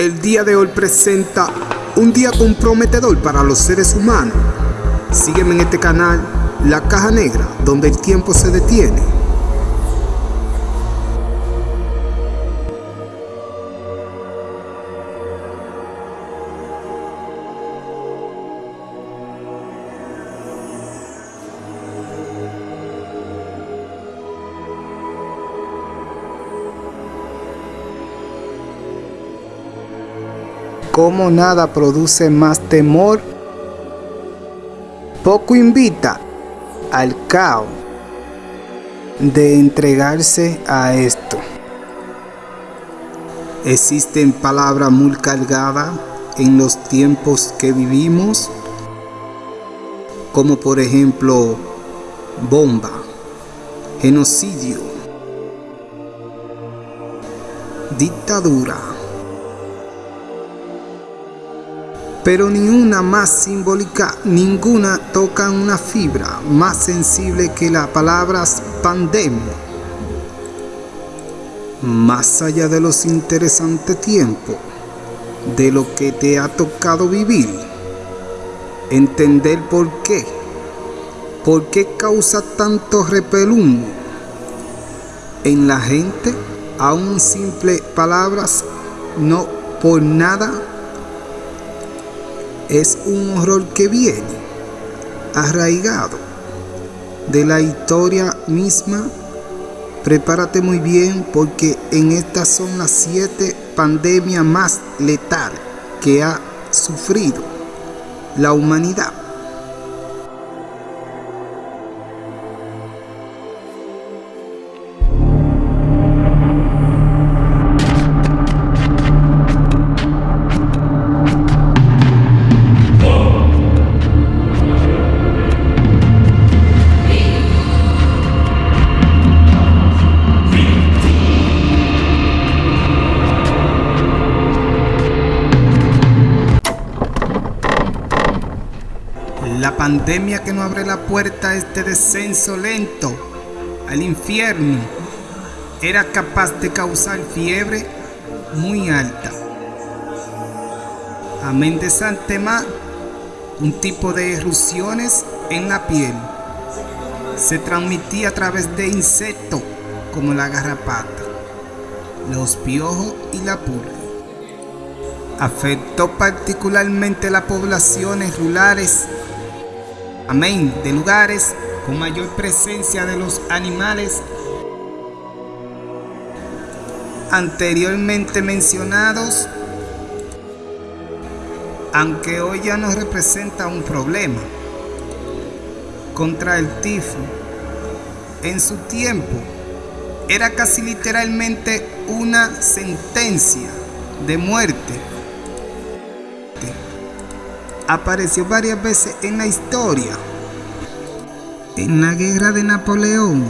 El día de hoy presenta un día comprometedor para los seres humanos. Sígueme en este canal, La Caja Negra, donde el tiempo se detiene. Como nada produce más temor, poco invita al caos de entregarse a esto. Existen palabras muy cargadas en los tiempos que vivimos, como por ejemplo bomba, genocidio, dictadura pero ni una más simbólica, ninguna toca una fibra más sensible que las palabras pandemia. Más allá de los interesantes tiempos, de lo que te ha tocado vivir, entender por qué, por qué causa tanto repelúm en la gente, aún simple palabras, no por nada es un horror que viene arraigado de la historia misma. Prepárate muy bien porque en estas son las siete pandemias más letales que ha sufrido la humanidad. Pandemia que no abre la puerta a este descenso lento al infierno era capaz de causar fiebre muy alta. Amén de Santema, un tipo de erupciones en la piel. Se transmitía a través de insectos como la garrapata, los piojos y la pulga. Afectó particularmente las poblaciones rurales amén, de lugares con mayor presencia de los animales. Anteriormente mencionados, aunque hoy ya no representa un problema contra el tifo, en su tiempo era casi literalmente una sentencia de muerte apareció varias veces en la historia. En la guerra de Napoleón,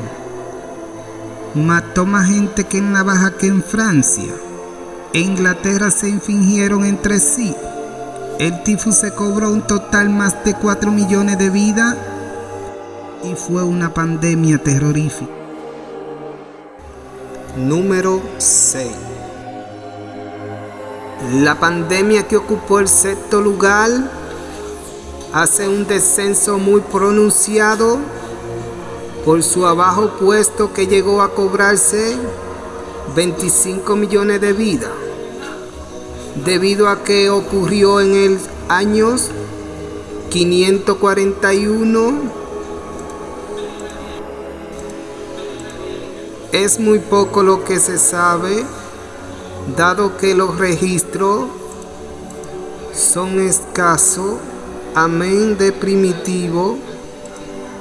mató más gente que en la baja que en Francia. En Inglaterra se infringieron entre sí. El tifus se cobró un total más de 4 millones de vidas y fue una pandemia terrorífica. Número 6 La pandemia que ocupó el sexto lugar hace un descenso muy pronunciado por su abajo puesto que llegó a cobrarse 25 millones de vidas debido a que ocurrió en el años 541 es muy poco lo que se sabe dado que los registros son escasos amén de primitivo.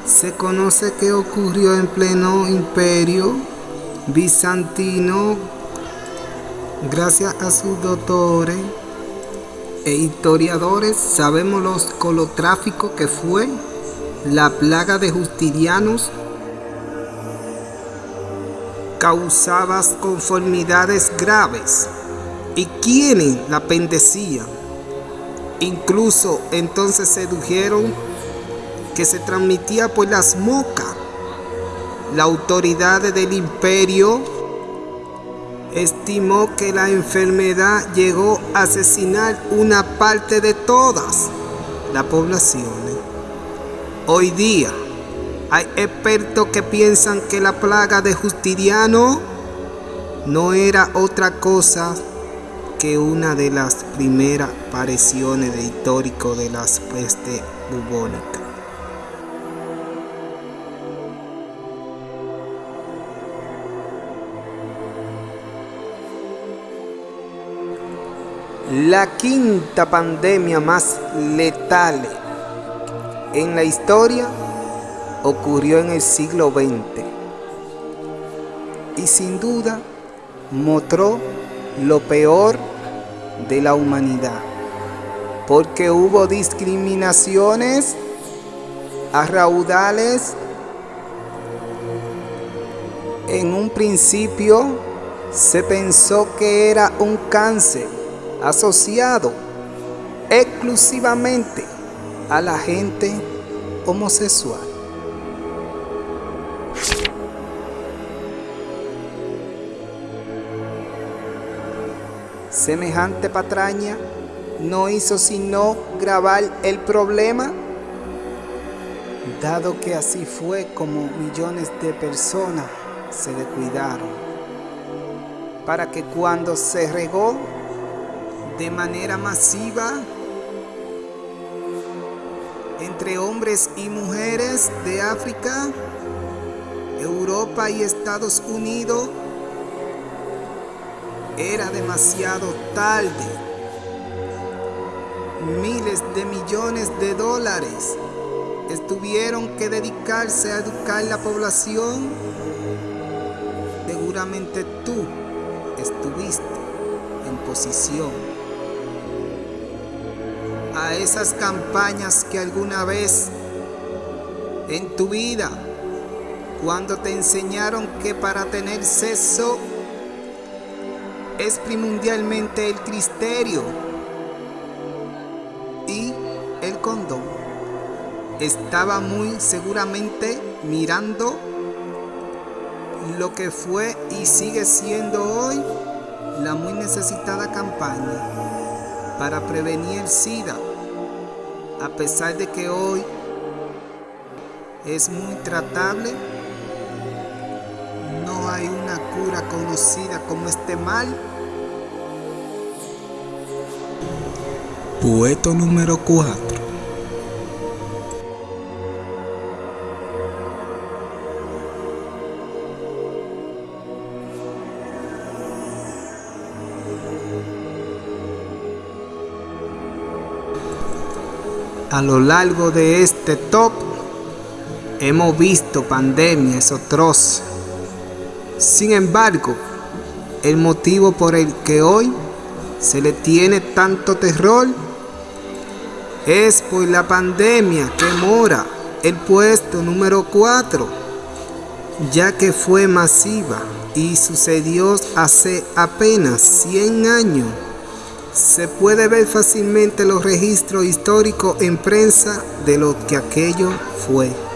Se conoce que ocurrió en pleno imperio bizantino gracias a sus doctores e historiadores. Sabemos los colotráficos que fue la plaga de justinianos causaba conformidades graves y quienes la pendecían Incluso entonces sedujeron que se transmitía por las mocas. La autoridad del imperio estimó que la enfermedad llegó a asesinar una parte de todas las poblaciones. Hoy día hay expertos que piensan que la plaga de Justiniano no era otra cosa que una de las primeras apariciones de histórico de las peste bubónica. La quinta pandemia más letal en la historia ocurrió en el siglo XX y sin duda mostró lo peor de la humanidad porque hubo discriminaciones a raudales en un principio se pensó que era un cáncer asociado exclusivamente a la gente homosexual. Semejante patraña no hizo sino grabar el problema, dado que así fue como millones de personas se descuidaron, para que cuando se regó de manera masiva entre hombres y mujeres de África, Europa y Estados Unidos, era demasiado tarde. Miles de millones de dólares estuvieron que dedicarse a educar la población. Seguramente tú estuviste en posición a esas campañas que alguna vez en tu vida, cuando te enseñaron que para tener sexo es primordialmente el cristerio y el condón. Estaba muy seguramente mirando lo que fue y sigue siendo hoy la muy necesitada campaña para prevenir el SIDA a pesar de que hoy es muy tratable, hay una cura conocida como este mal. Poeto número 4 A lo largo de este top hemos visto pandemias atroces. Sin embargo, el motivo por el que hoy se le tiene tanto terror es por la pandemia que mora el puesto número 4, ya que fue masiva y sucedió hace apenas 100 años se puede ver fácilmente los registros históricos en prensa de lo que aquello fue.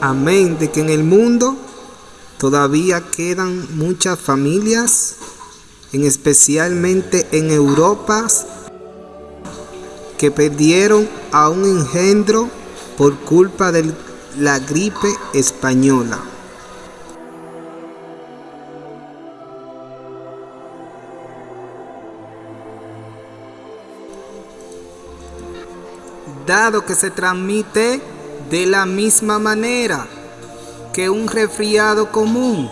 Amén de que en el mundo todavía quedan muchas familias, en especialmente en Europa, que perdieron a un engendro por culpa de la gripe española. dado que se transmite de la misma manera que un resfriado común.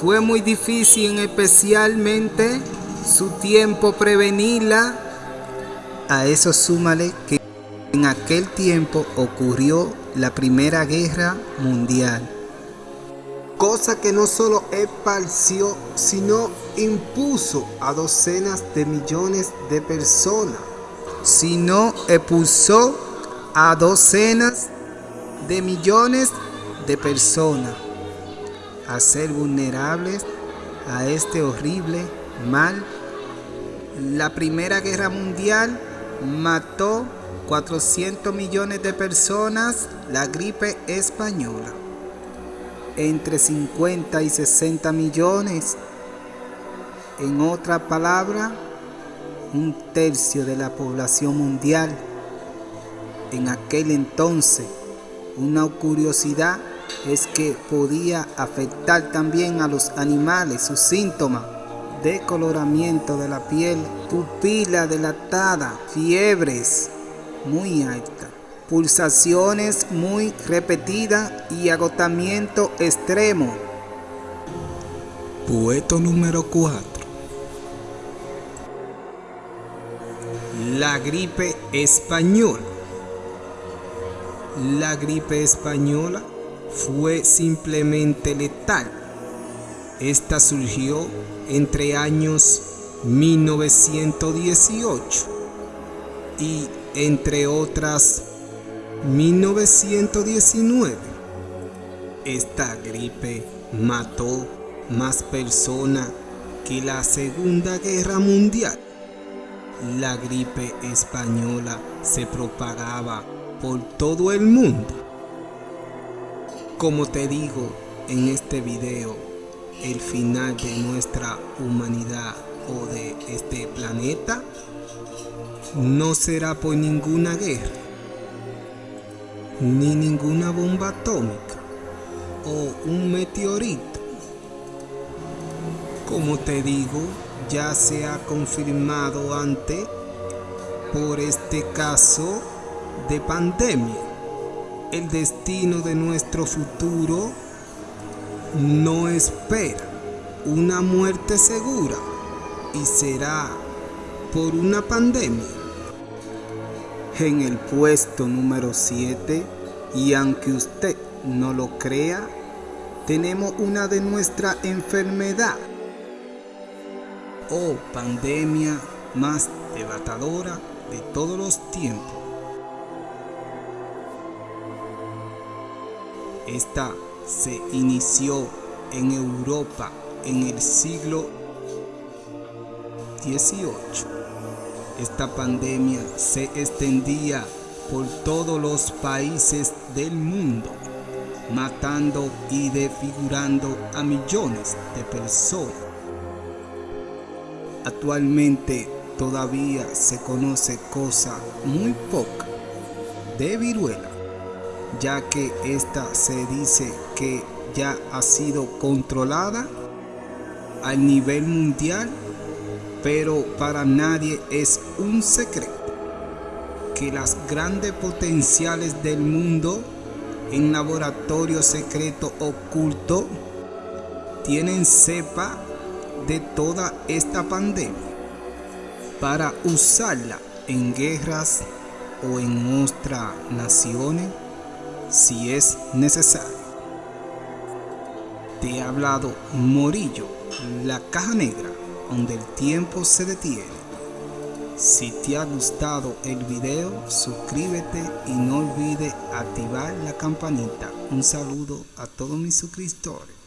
Fue muy difícil, especialmente su tiempo prevenirla. A eso súmale que en aquel tiempo ocurrió la Primera Guerra Mundial. Cosa que no solo esparció, sino impuso a docenas de millones de personas sino expulsó a docenas de millones de personas a ser vulnerables a este horrible mal. La Primera Guerra Mundial mató 400 millones de personas, la gripe española. entre 50 y 60 millones. En otra palabra, un tercio de la población mundial. En aquel entonces, una curiosidad es que podía afectar también a los animales sus síntomas decoloramiento de la piel, pupila dilatada, fiebres muy altas, pulsaciones muy repetidas y agotamiento extremo. Puesto número 4. La gripe española. La gripe española fue simplemente letal. Esta surgió entre años 1918 y entre otras 1919. Esta gripe mató más personas que la Segunda Guerra Mundial. La gripe española se propagaba por todo el mundo. Como te digo en este video, el final de nuestra humanidad o de este planeta no será por ninguna guerra, ni ninguna bomba atómica o un meteorito. Como te digo, ya se ha confirmado antes por este caso de pandemia. El destino de nuestro futuro no espera una muerte segura y será por una pandemia. En el puesto número 7, y aunque usted no lo crea, tenemos una de nuestra enfermedad o pandemia más devastadora de todos los tiempos. Esta se inició en Europa en el siglo XVIII. Esta pandemia se extendía por todos los países del mundo, matando y desfigurando a millones de personas. Actualmente todavía se conoce cosa muy poca de viruela ya que esta se dice que ya ha sido controlada al nivel mundial, pero para nadie es un secreto que las grandes potenciales del mundo en laboratorio secreto oculto tienen cepa de toda esta pandemia para usarla en guerras o en otras naciones si es necesario. Te he hablado Morillo, la caja negra, donde el tiempo se detiene. Si te ha gustado el video, suscríbete y no olvides activar la campanita. Un saludo a todos mis suscriptores.